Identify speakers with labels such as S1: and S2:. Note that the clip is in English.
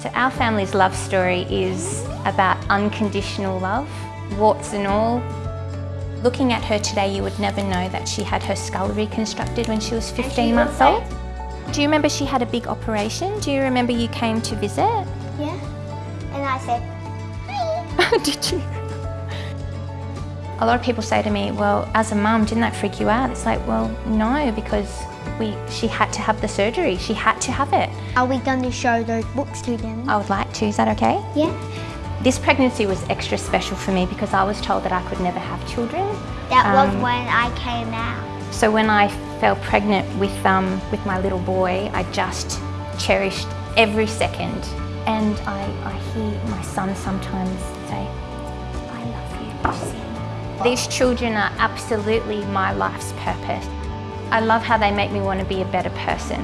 S1: So our family's love story is about unconditional love, warts and all. Looking at her today, you would never know that she had her skull reconstructed when she was 15 months old. Do you remember she had a big operation? Do you remember you came to visit?
S2: Yeah. And I said, hi.
S1: Did you? A lot of people say to me, well, as a mum, didn't that freak you out? It's like, well, no, because we, she had to have the surgery. She had to have it.
S2: Are we going to show those books to them?
S1: I would like to, is that okay?
S2: Yeah.
S1: This pregnancy was extra special for me because I was told that I could never have children.
S2: That was
S1: Um,
S2: when I came out.
S1: So when I fell pregnant with, um, with my little boy, I just cherished every second. And I, I hear my son sometimes say, I love you, Lucy. These children are absolutely my life's purpose. I love how they make me want to be a better person.